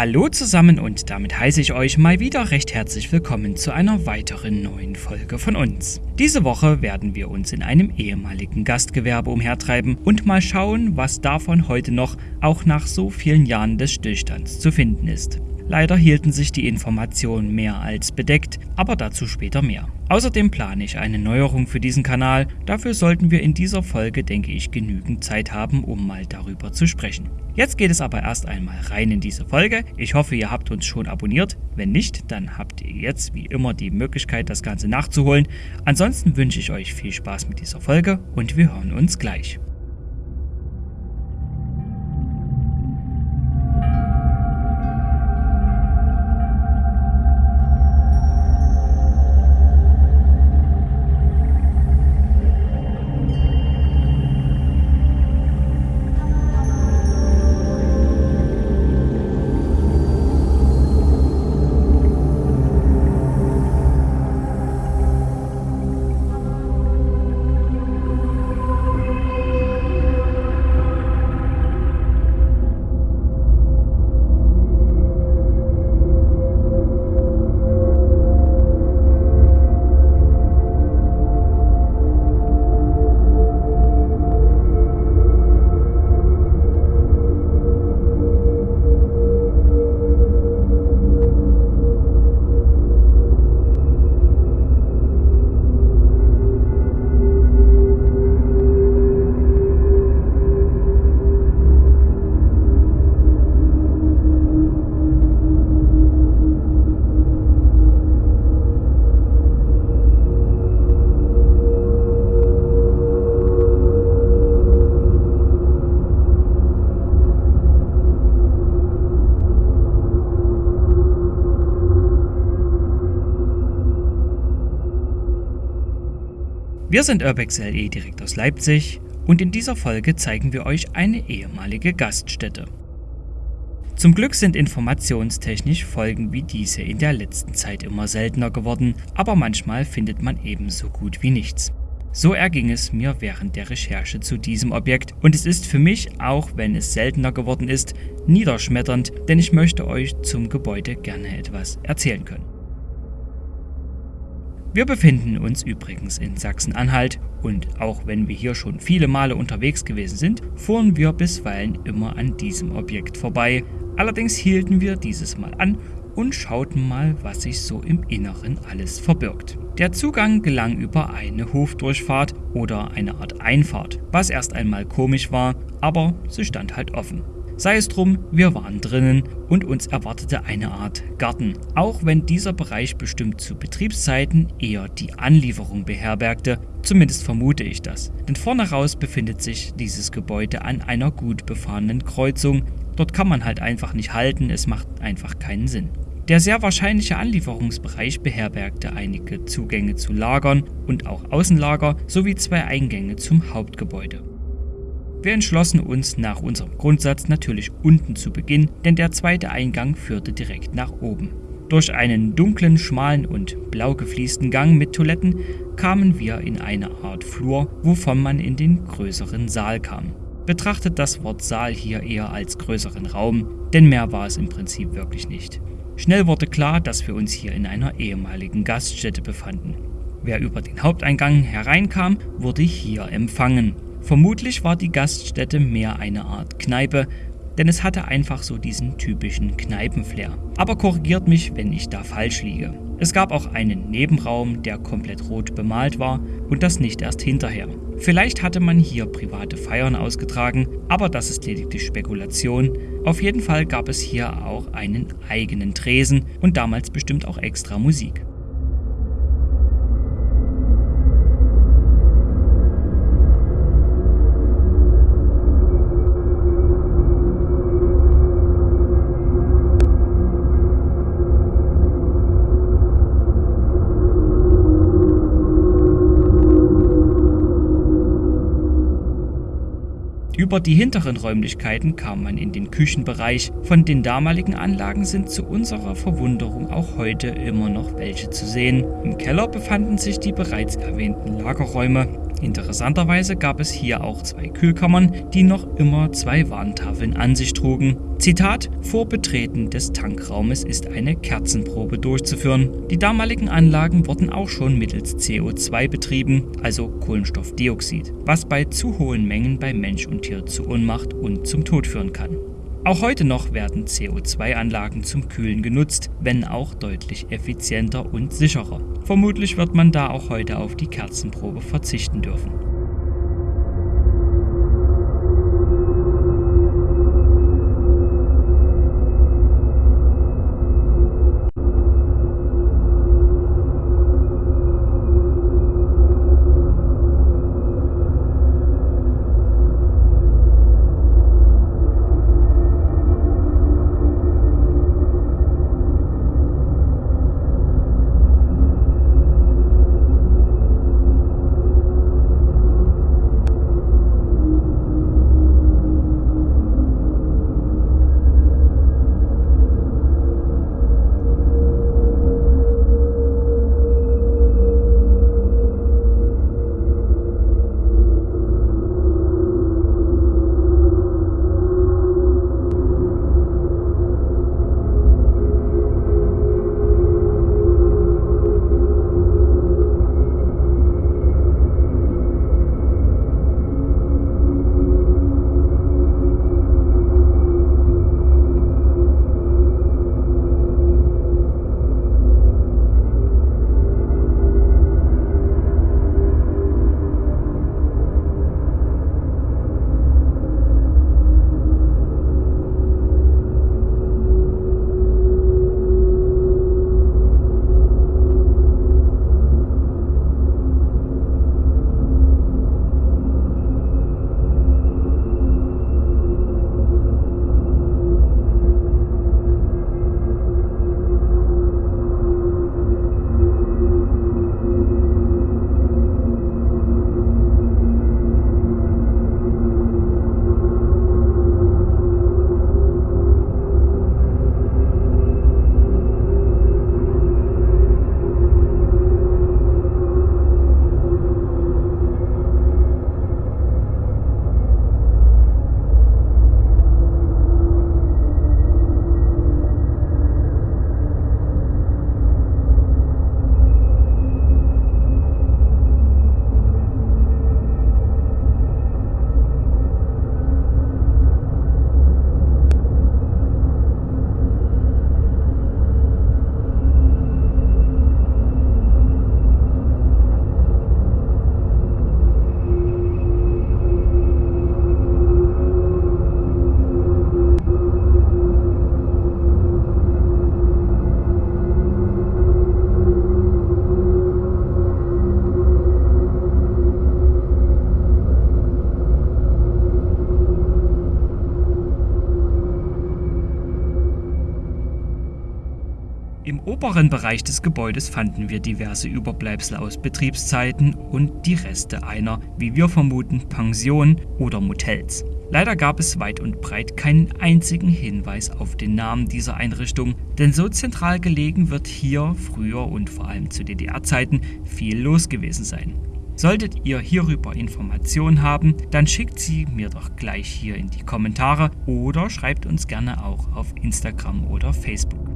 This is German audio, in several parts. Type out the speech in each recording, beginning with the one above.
Hallo zusammen und damit heiße ich euch mal wieder recht herzlich willkommen zu einer weiteren neuen Folge von uns. Diese Woche werden wir uns in einem ehemaligen Gastgewerbe umhertreiben und mal schauen, was davon heute noch auch nach so vielen Jahren des Stillstands zu finden ist. Leider hielten sich die Informationen mehr als bedeckt, aber dazu später mehr. Außerdem plane ich eine Neuerung für diesen Kanal, dafür sollten wir in dieser Folge, denke ich, genügend Zeit haben, um mal darüber zu sprechen. Jetzt geht es aber erst einmal rein in diese Folge. Ich hoffe, ihr habt uns schon abonniert. Wenn nicht, dann habt ihr jetzt wie immer die Möglichkeit, das Ganze nachzuholen. Ansonsten wünsche ich euch viel Spaß mit dieser Folge und wir hören uns gleich. Wir sind Urbex LE direkt aus Leipzig und in dieser Folge zeigen wir euch eine ehemalige Gaststätte. Zum Glück sind informationstechnisch Folgen wie diese in der letzten Zeit immer seltener geworden, aber manchmal findet man ebenso gut wie nichts. So erging es mir während der Recherche zu diesem Objekt und es ist für mich, auch wenn es seltener geworden ist, niederschmetternd, denn ich möchte euch zum Gebäude gerne etwas erzählen können. Wir befinden uns übrigens in Sachsen-Anhalt und auch wenn wir hier schon viele Male unterwegs gewesen sind, fuhren wir bisweilen immer an diesem Objekt vorbei. Allerdings hielten wir dieses Mal an und schauten mal, was sich so im Inneren alles verbirgt. Der Zugang gelang über eine Hofdurchfahrt oder eine Art Einfahrt, was erst einmal komisch war, aber sie stand halt offen. Sei es drum, wir waren drinnen und uns erwartete eine Art Garten, auch wenn dieser Bereich bestimmt zu Betriebszeiten eher die Anlieferung beherbergte, zumindest vermute ich das. Denn vorne raus befindet sich dieses Gebäude an einer gut befahrenen Kreuzung, dort kann man halt einfach nicht halten, es macht einfach keinen Sinn. Der sehr wahrscheinliche Anlieferungsbereich beherbergte einige Zugänge zu Lagern und auch Außenlager sowie zwei Eingänge zum Hauptgebäude. Wir entschlossen uns nach unserem Grundsatz natürlich unten zu beginnen, denn der zweite Eingang führte direkt nach oben. Durch einen dunklen, schmalen und blau gefliesten Gang mit Toiletten kamen wir in eine Art Flur, wovon man in den größeren Saal kam. Betrachtet das Wort Saal hier eher als größeren Raum, denn mehr war es im Prinzip wirklich nicht. Schnell wurde klar, dass wir uns hier in einer ehemaligen Gaststätte befanden. Wer über den Haupteingang hereinkam, wurde hier empfangen. Vermutlich war die Gaststätte mehr eine Art Kneipe, denn es hatte einfach so diesen typischen Kneipenflair. Aber korrigiert mich, wenn ich da falsch liege. Es gab auch einen Nebenraum, der komplett rot bemalt war und das nicht erst hinterher. Vielleicht hatte man hier private Feiern ausgetragen, aber das ist lediglich Spekulation. Auf jeden Fall gab es hier auch einen eigenen Tresen und damals bestimmt auch extra Musik. Über die hinteren Räumlichkeiten kam man in den Küchenbereich. Von den damaligen Anlagen sind zu unserer Verwunderung auch heute immer noch welche zu sehen. Im Keller befanden sich die bereits erwähnten Lagerräume. Interessanterweise gab es hier auch zwei Kühlkammern, die noch immer zwei Warntafeln an sich trugen. Zitat: Vor Betreten des Tankraumes ist eine Kerzenprobe durchzuführen. Die damaligen Anlagen wurden auch schon mittels CO2 betrieben, also Kohlenstoffdioxid, was bei zu hohen Mengen bei Mensch und Tier zu Ohnmacht und zum Tod führen kann. Auch heute noch werden CO2-Anlagen zum Kühlen genutzt, wenn auch deutlich effizienter und sicherer. Vermutlich wird man da auch heute auf die Kerzenprobe verzichten dürfen. Oberen Bereich des Gebäudes fanden wir diverse Überbleibsel aus Betriebszeiten und die Reste einer, wie wir vermuten, Pension oder Motels. Leider gab es weit und breit keinen einzigen Hinweis auf den Namen dieser Einrichtung, denn so zentral gelegen wird hier früher und vor allem zu DDR-Zeiten viel los gewesen sein. Solltet ihr hierüber Informationen haben, dann schickt sie mir doch gleich hier in die Kommentare oder schreibt uns gerne auch auf Instagram oder Facebook.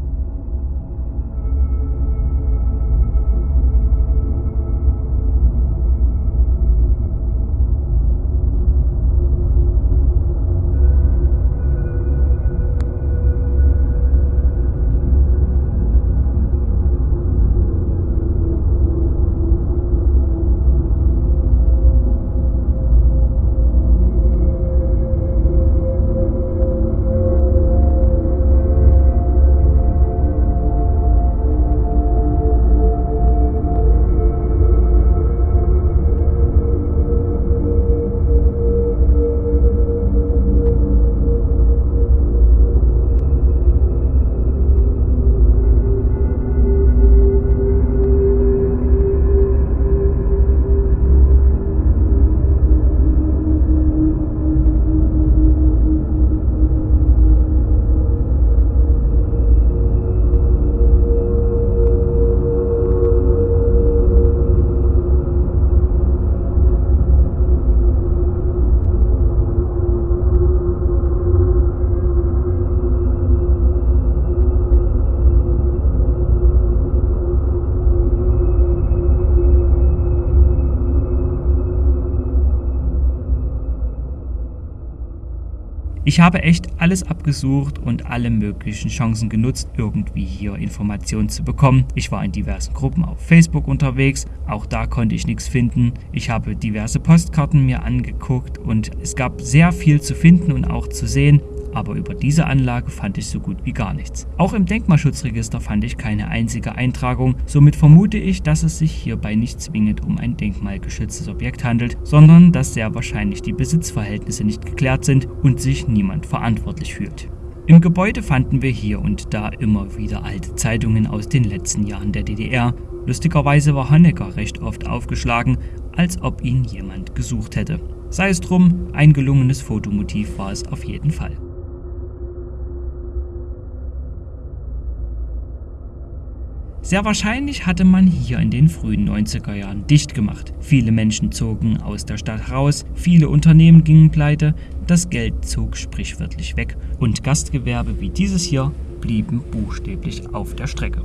Ich habe echt alles abgesucht und alle möglichen Chancen genutzt, irgendwie hier Informationen zu bekommen. Ich war in diversen Gruppen auf Facebook unterwegs, auch da konnte ich nichts finden. Ich habe diverse Postkarten mir angeguckt und es gab sehr viel zu finden und auch zu sehen aber über diese Anlage fand ich so gut wie gar nichts. Auch im Denkmalschutzregister fand ich keine einzige Eintragung, somit vermute ich, dass es sich hierbei nicht zwingend um ein denkmalgeschütztes Objekt handelt, sondern dass sehr wahrscheinlich die Besitzverhältnisse nicht geklärt sind und sich niemand verantwortlich fühlt. Im Gebäude fanden wir hier und da immer wieder alte Zeitungen aus den letzten Jahren der DDR. Lustigerweise war Honecker recht oft aufgeschlagen, als ob ihn jemand gesucht hätte. Sei es drum, ein gelungenes Fotomotiv war es auf jeden Fall. Sehr wahrscheinlich hatte man hier in den frühen 90er Jahren dicht gemacht. Viele Menschen zogen aus der Stadt raus, viele Unternehmen gingen pleite, das Geld zog sprichwörtlich weg und Gastgewerbe wie dieses hier blieben buchstäblich auf der Strecke.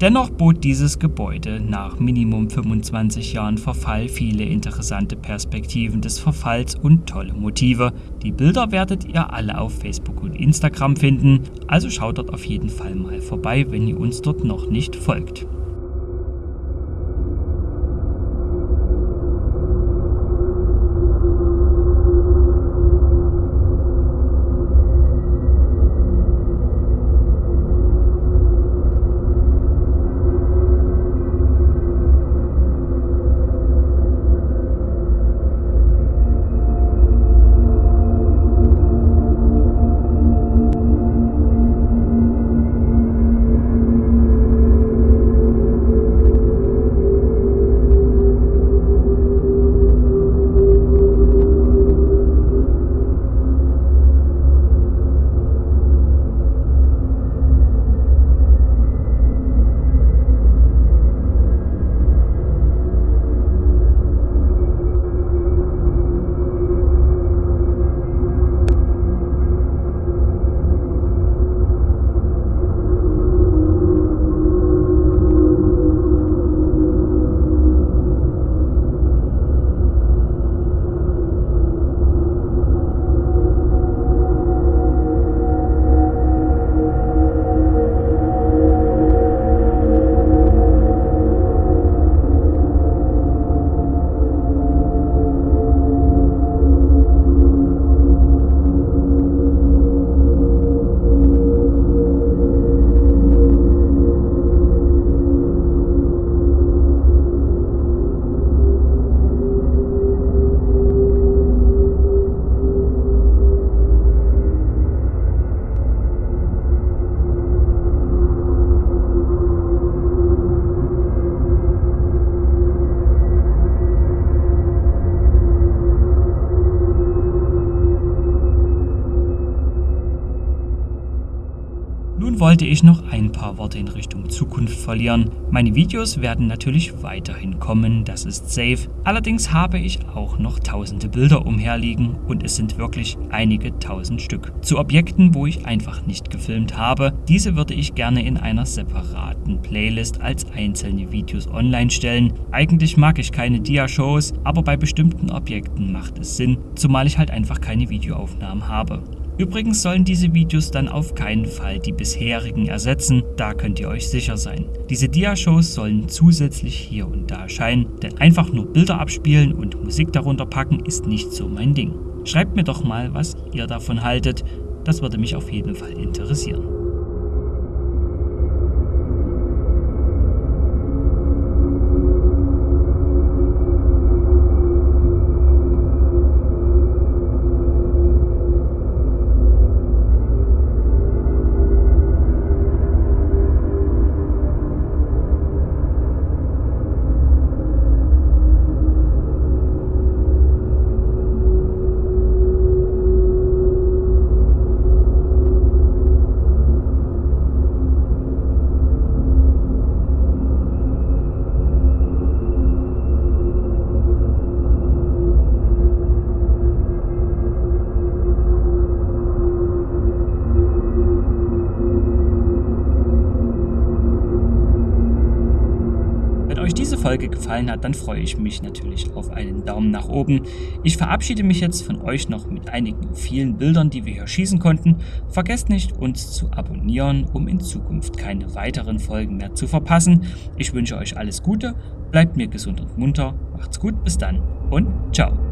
Dennoch bot dieses Gebäude nach Minimum 25 Jahren Verfall viele interessante Perspektiven des Verfalls und tolle Motive. Die Bilder werdet ihr alle auf Facebook und Instagram finden, also schaut dort auf jeden Fall mal vorbei, wenn ihr uns dort noch nicht folgt. Paar Worte in Richtung Zukunft verlieren. Meine Videos werden natürlich weiterhin kommen, das ist safe. Allerdings habe ich auch noch tausende Bilder umherliegen und es sind wirklich einige tausend Stück. Zu Objekten, wo ich einfach nicht gefilmt habe. Diese würde ich gerne in einer separaten Playlist als einzelne Videos online stellen. Eigentlich mag ich keine Dia-Shows, aber bei bestimmten Objekten macht es Sinn, zumal ich halt einfach keine Videoaufnahmen habe. Übrigens sollen diese Videos dann auf keinen Fall die bisherigen ersetzen, da könnt ihr euch sicher sein. Diese Dia-Shows sollen zusätzlich hier und da erscheinen, denn einfach nur Bilder abspielen und Musik darunter packen ist nicht so mein Ding. Schreibt mir doch mal, was ihr davon haltet, das würde mich auf jeden Fall interessieren. Gefallen hat, dann freue ich mich natürlich auf einen Daumen nach oben. Ich verabschiede mich jetzt von euch noch mit einigen vielen Bildern, die wir hier schießen konnten. Vergesst nicht, uns zu abonnieren, um in Zukunft keine weiteren Folgen mehr zu verpassen. Ich wünsche euch alles Gute, bleibt mir gesund und munter, macht's gut, bis dann und ciao.